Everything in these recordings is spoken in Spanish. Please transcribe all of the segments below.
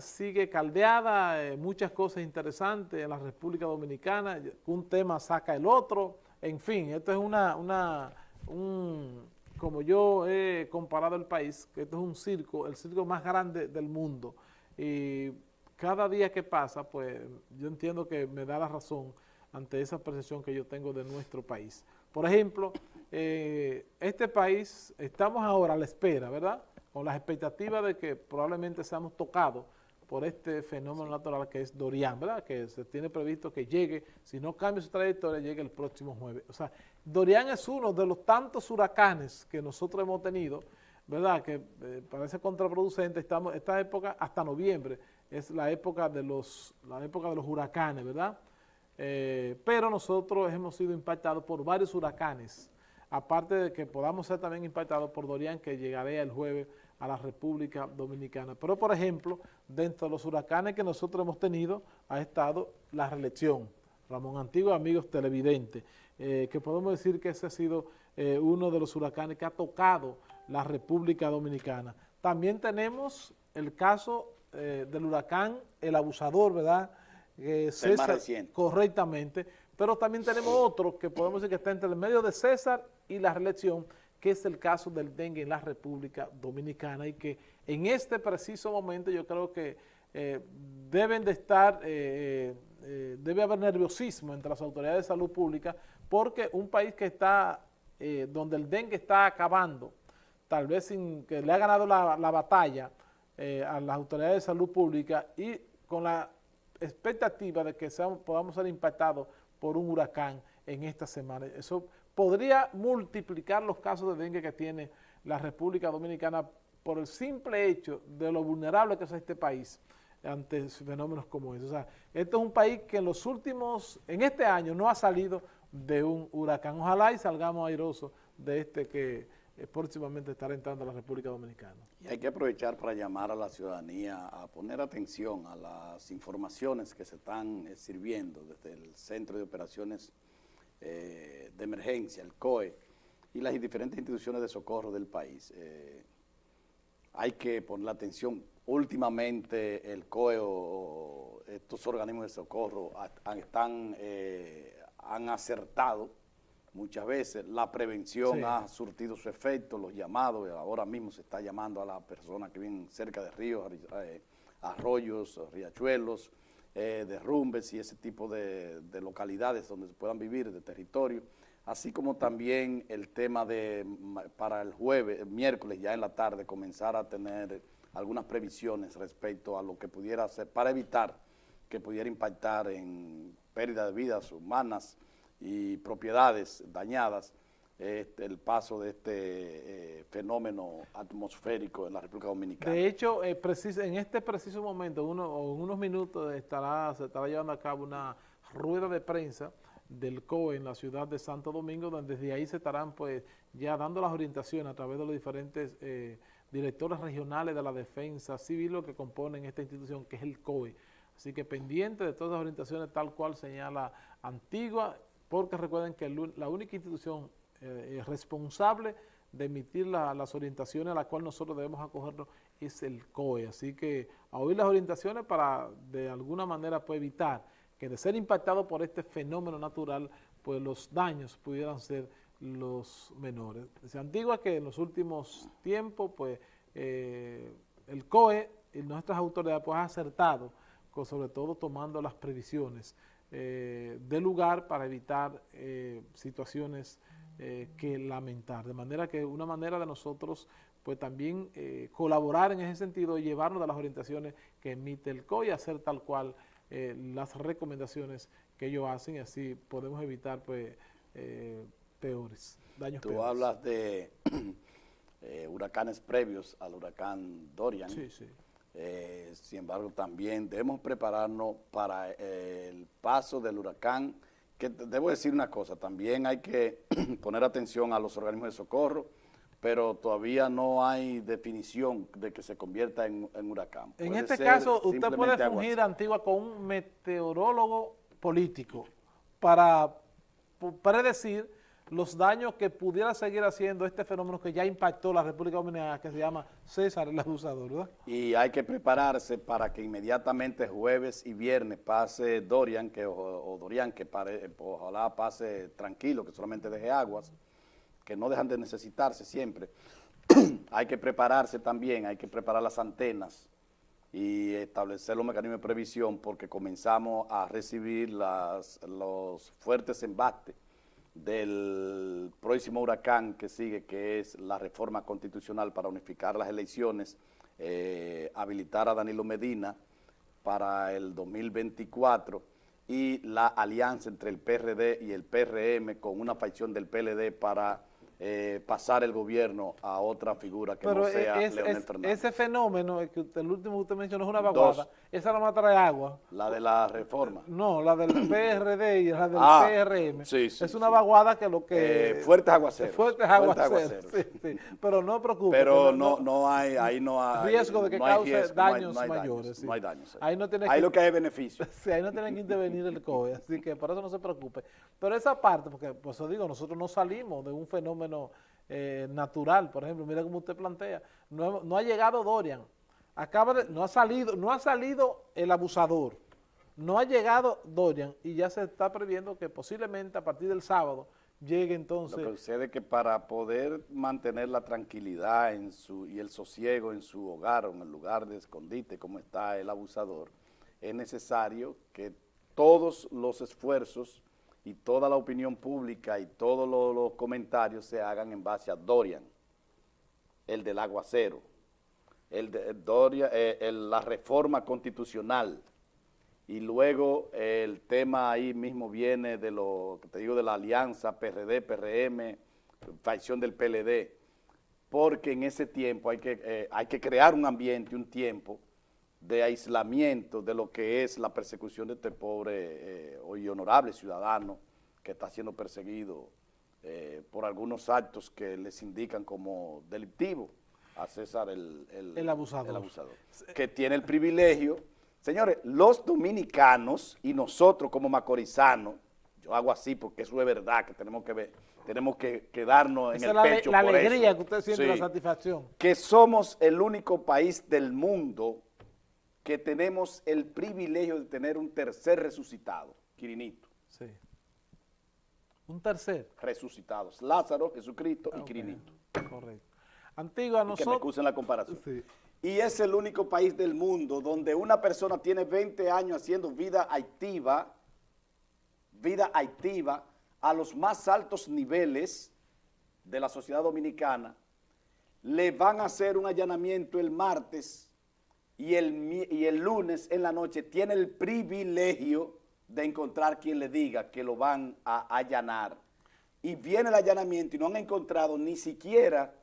sigue caldeada, eh, muchas cosas interesantes en la República Dominicana, un tema saca el otro, en fin, esto es una, una un, como yo he comparado el país, esto es un circo, el circo más grande del mundo, y cada día que pasa, pues yo entiendo que me da la razón ante esa percepción que yo tengo de nuestro país. Por ejemplo, eh, este país, estamos ahora a la espera, ¿verdad?, con las expectativas de que probablemente seamos tocados por este fenómeno natural que es Dorian, ¿verdad? Que se tiene previsto que llegue, si no cambia su trayectoria, llegue el próximo jueves. O sea, Dorian es uno de los tantos huracanes que nosotros hemos tenido, ¿verdad? Que eh, parece contraproducente, estamos, esta época hasta noviembre es la época de los, la época de los huracanes, ¿verdad? Eh, pero nosotros hemos sido impactados por varios huracanes, aparte de que podamos ser también impactados por Dorian, que llegaré el jueves a la República Dominicana. Pero, por ejemplo, dentro de los huracanes que nosotros hemos tenido, ha estado la reelección. Ramón Antiguo, amigos televidentes, eh, que podemos decir que ese ha sido eh, uno de los huracanes que ha tocado la República Dominicana. También tenemos el caso eh, del huracán El Abusador, ¿verdad? César, correctamente, pero también tenemos otro que podemos decir que está entre el medio de César y la reelección, que es el caso del dengue en la República Dominicana y que en este preciso momento yo creo que eh, deben de estar, eh, eh, debe haber nerviosismo entre las autoridades de salud pública porque un país que está, donde el dengue está acabando, tal vez sin que le ha ganado la, batalla a las autoridades de salud pública y con la expectativa de que podamos ser impactados por un huracán en esta semana. Eso podría multiplicar los casos de dengue que tiene la República Dominicana por el simple hecho de lo vulnerable que es este país ante fenómenos como ese. O sea, este es un país que en los últimos, en este año no ha salido de un huracán. Ojalá y salgamos airosos de este que eh, próximamente estará entrando a la República Dominicana. Y hay que aprovechar para llamar a la ciudadanía a poner atención a las informaciones que se están eh, sirviendo desde el Centro de Operaciones eh, de emergencia, el COE, y las diferentes instituciones de socorro del país. Eh, hay que poner la atención. Últimamente el COE o estos organismos de socorro están, eh, han acertado muchas veces, la prevención ha surtido su efecto, los llamados, ahora mismo se está llamando a las personas que viven cerca de ríos, arroyos, riachuelos, eh, derrumbes y ese tipo de, localidades donde se puedan vivir, de territorio, así como también el tema de, para el jueves, miércoles ya en la tarde, comenzar a tener algunas previsiones respecto a lo que pudiera hacer, para evitar que pudiera impactar en pérdida de vidas humanas y propiedades dañadas, este, el paso de este eh, fenómeno atmosférico en la República Dominicana. De hecho, eh, en este preciso momento, uno, en unos minutos, estará, se estará llevando a cabo una rueda de prensa del COE en la ciudad de Santo Domingo, donde desde ahí se estarán pues ya dando las orientaciones a través de los diferentes eh, directores regionales de la defensa civil que componen esta institución, que es el COE. Así que pendiente de todas las orientaciones tal cual señala Antigua, porque recuerden que la única institución eh, responsable de emitir las orientaciones a las cuales nosotros debemos acogernos es el COE. Así que a oír las orientaciones para de alguna manera pues, evitar que de ser impactado por este fenómeno natural, pues los daños pudieran ser los menores. Se antigua que en los últimos tiempos, pues, eh, el COE y nuestras autoridades pues, han acertado, sobre todo tomando las previsiones eh, del lugar para evitar eh, situaciones eh, que lamentar. De manera que una manera de nosotros pues también eh, colaborar en ese sentido y llevarnos de las orientaciones que emite el COI, hacer tal cual eh, las recomendaciones que ellos hacen y así podemos evitar pues peores daños Tú hablas de huracanes previos al huracán Dorian. Sí, sí. sin embargo, también debemos prepararnos para el paso del huracán debo decir una cosa, también hay que poner atención a los organismos de socorro, pero todavía no hay definición de que se convierta en, huracán. En este caso, usted puede fungir, Antigua, con un meteorólogo político para predecir los daños que pudiera seguir haciendo este fenómeno que ya impactó la República Dominicana, que se llama César el abusador, ¿verdad? Y hay que prepararse para que inmediatamente jueves y viernes pase Dorian, que, o, Dorian, que ojalá pase tranquilo, que solamente deje aguas, que no dejan de necesitarse siempre. hay que prepararse también, hay que preparar las antenas y establecer los mecanismos de previsión porque comenzamos a recibir los fuertes embates del próximo huracán que sigue, que es la reforma constitucional para unificar las elecciones, eh, habilitar a Danilo Medina para el 2024 y la alianza entre el PRD y el PRM con una facción del PLD para eh, pasar el gobierno a otra figura que no sea Leonel Fernández. Ese fenómeno, que el último que usted mencionó es una vaguada, esa no trae agua. La de la reforma. No, la del PRD y la del ah, PRM. Sí, sí, es una vaguada que lo que... Eh, fuertes aguaceros. Fuertes aguaceros, Pero no preocupe. Pero no, no, hay, ahí no hay... Riesgo de que cause daños mayores. no hay daños. Ahí, no ahí lo que hay es beneficio. Sí, ahí no tiene que intervenir el COE, así que por eso no se preocupe. Pero esa parte, porque pues os digo, nosotros no salimos de un fenómeno eh, natural, por ejemplo, mira como usted plantea, no, ha llegado Dorian, acaba de, no ha salido, no ha salido el abusador, no ha llegado Dorian y ya se está previendo que posiblemente a partir del sábado llegue entonces... Lo que sucede es que para poder mantener la tranquilidad en su, y el sosiego en su hogar o en el lugar de escondite como está el abusador, es necesario que todos los esfuerzos y toda la opinión pública y todos los, comentarios se hagan en base a Dorian, el del aguacero, el de Dorian, eh, la reforma constitucional, y luego el tema ahí mismo viene de lo que te digo de la alianza PRD, PRM, facción del PLD, porque en ese tiempo hay que, eh, hay que crear un ambiente, un tiempo de aislamiento de lo que es la persecución de este pobre eh, y honorable ciudadano que está siendo perseguido eh, por algunos actos que les indican como delictivo a César el, el, abusador. el abusador, que tiene el privilegio. Señores, los dominicanos y nosotros como macorizanos, yo hago así porque eso es verdad, que tenemos que ver, tenemos que quedarnos en el la, pecho la alegría que usted siente, la satisfacción. Que somos el único país del mundo que tenemos el privilegio de tener un tercer resucitado, Quirinito. Sí. Un tercer. Resucitados. Lázaro, Jesucristo y Quirinito. Correcto. Antigua, nosotros... Que me excusen la comparación. Y es el único país del mundo donde una persona tiene 20 años haciendo vida activa, vida activa, a los más altos niveles de la sociedad dominicana, le van a hacer un allanamiento el martes y el, y el lunes en la noche tiene el privilegio de encontrar quien le diga que lo van a allanar. Y viene el allanamiento y no han encontrado ni siquiera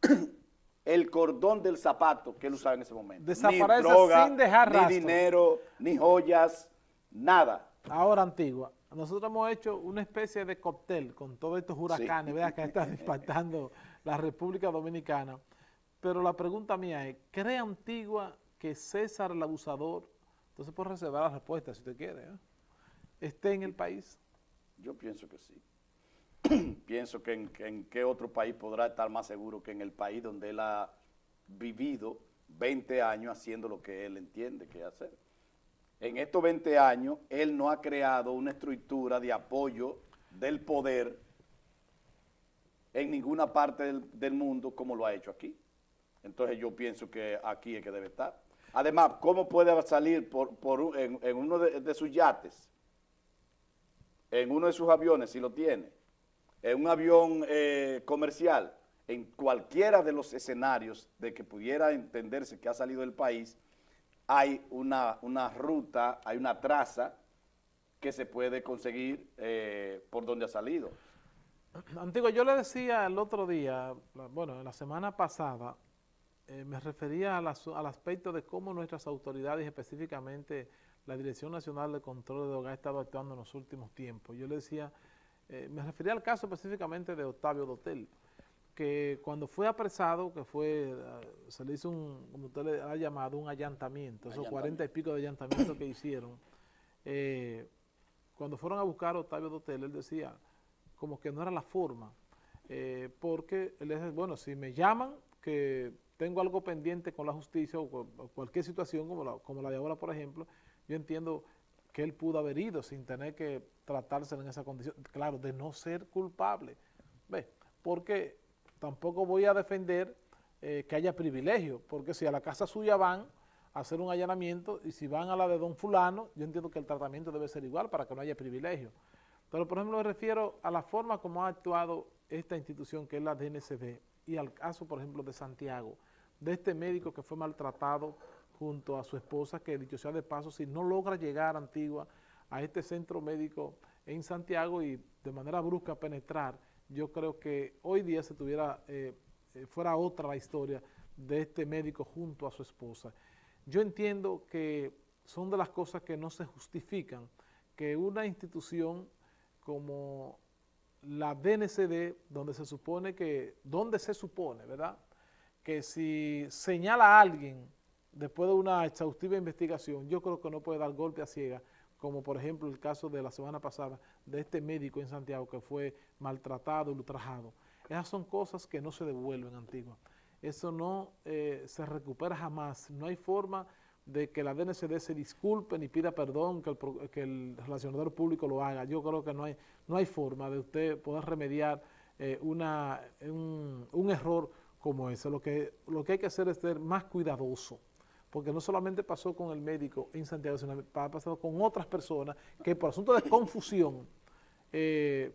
el cordón del zapato que él usaba en ese momento. Desaparece ni droga, sin dejar Ni dinero, ni joyas, nada. Ahora, Antigua, nosotros hemos hecho una especie de cóctel con todos estos huracanes que están impactando la República Dominicana. Pero la pregunta mía es, ¿cree Antigua que César el abusador, entonces puede reservar la respuesta si usted quiere, ¿eh? esté en el país? Yo pienso que sí. pienso que en, qué otro país podrá estar más seguro que en el país donde él ha vivido 20 años haciendo lo que él entiende que hacer. En estos 20 años, él no ha creado una estructura de apoyo del poder en ninguna parte del, mundo como lo ha hecho aquí. Entonces yo pienso que aquí es que debe estar. Además, ¿cómo puede salir por, en, uno de sus yates en uno de sus aviones, si lo tiene, en un avión eh, comercial, en cualquiera de los escenarios de que pudiera entenderse que ha salido del país, hay una, una ruta, hay una traza que se puede conseguir eh, por donde ha salido. Antiguo, yo le decía el otro día, bueno, la semana pasada, eh, me refería al aspecto de cómo nuestras autoridades, específicamente la Dirección Nacional de Control de Drogas ha estado actuando en los últimos tiempos. Yo le decía, eh, me refería al caso específicamente de Octavio Dotel, que cuando fue apresado, que fue, eh, se le hizo un, como usted le ha llamado, un allantamiento, esos cuarenta y pico de allantamientos que hicieron, eh, cuando fueron a buscar a Octavio Dotel, él decía, como que no era la forma, porque él es, bueno, si me llaman que tengo algo pendiente con la justicia o, cualquier situación como la, como la de ahora, por ejemplo, yo entiendo que él pudo haber ido sin tener que tratarse en esa condición, claro, de no ser culpable, ¿Ve? porque tampoco voy a defender eh, que haya privilegio, porque si a la casa suya van a hacer un allanamiento y si van a la de don fulano, yo entiendo que el tratamiento debe ser igual para que no haya privilegio. Pero por ejemplo me refiero a la forma como ha actuado esta institución que es la DNCD y al caso por ejemplo de Santiago, de este médico que fue maltratado junto a su esposa, que dicho sea de paso, si no logra llegar a Antigua a este centro médico en Santiago y de manera brusca penetrar, yo creo que hoy día se tuviera, eh, eh, fuera otra la historia de este médico junto a su esposa. Yo entiendo que son de las cosas que no se justifican, que una institución como la DNCD, donde se supone que, donde se supone, ¿verdad?, que si señala a alguien después de una exhaustiva investigación, yo creo que no puede dar golpe a ciega, como por ejemplo el caso de la semana pasada de este médico en Santiago que fue maltratado, ultrajado. Esas son cosas que no se devuelven, Antigua. Eso no eh, se recupera jamás. No hay forma de que la DNCD se disculpe ni pida perdón, que el, que el relacionador público lo haga. Yo creo que no hay, no hay forma de usted poder remediar eh, una, un, un error como ese. Lo que, lo que hay que hacer es ser más cuidadoso, porque no solamente pasó con el médico en Santiago, sino ha pasado con otras personas que por asunto de confusión eh,